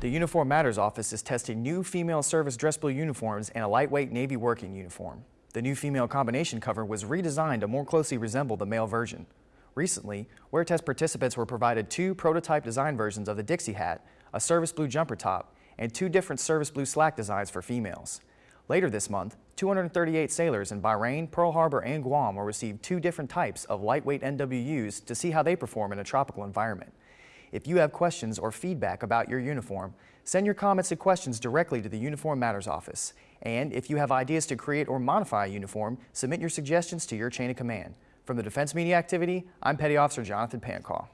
The Uniform Matters office is testing new female service dress blue uniforms and a lightweight Navy working uniform. The new female combination cover was redesigned to more closely resemble the male version. Recently, wear test participants were provided two prototype design versions of the Dixie hat, a service blue jumper top, and two different service blue slack designs for females. Later this month, 238 sailors in Bahrain, Pearl Harbor, and Guam will receive two different types of lightweight NWUs to see how they perform in a tropical environment. If you have questions or feedback about your uniform, send your comments and questions directly to the Uniform Matters office. And if you have ideas to create or modify a uniform, submit your suggestions to your chain of command. From the Defense Media Activity, I'm Petty Officer Jonathan Pancaw.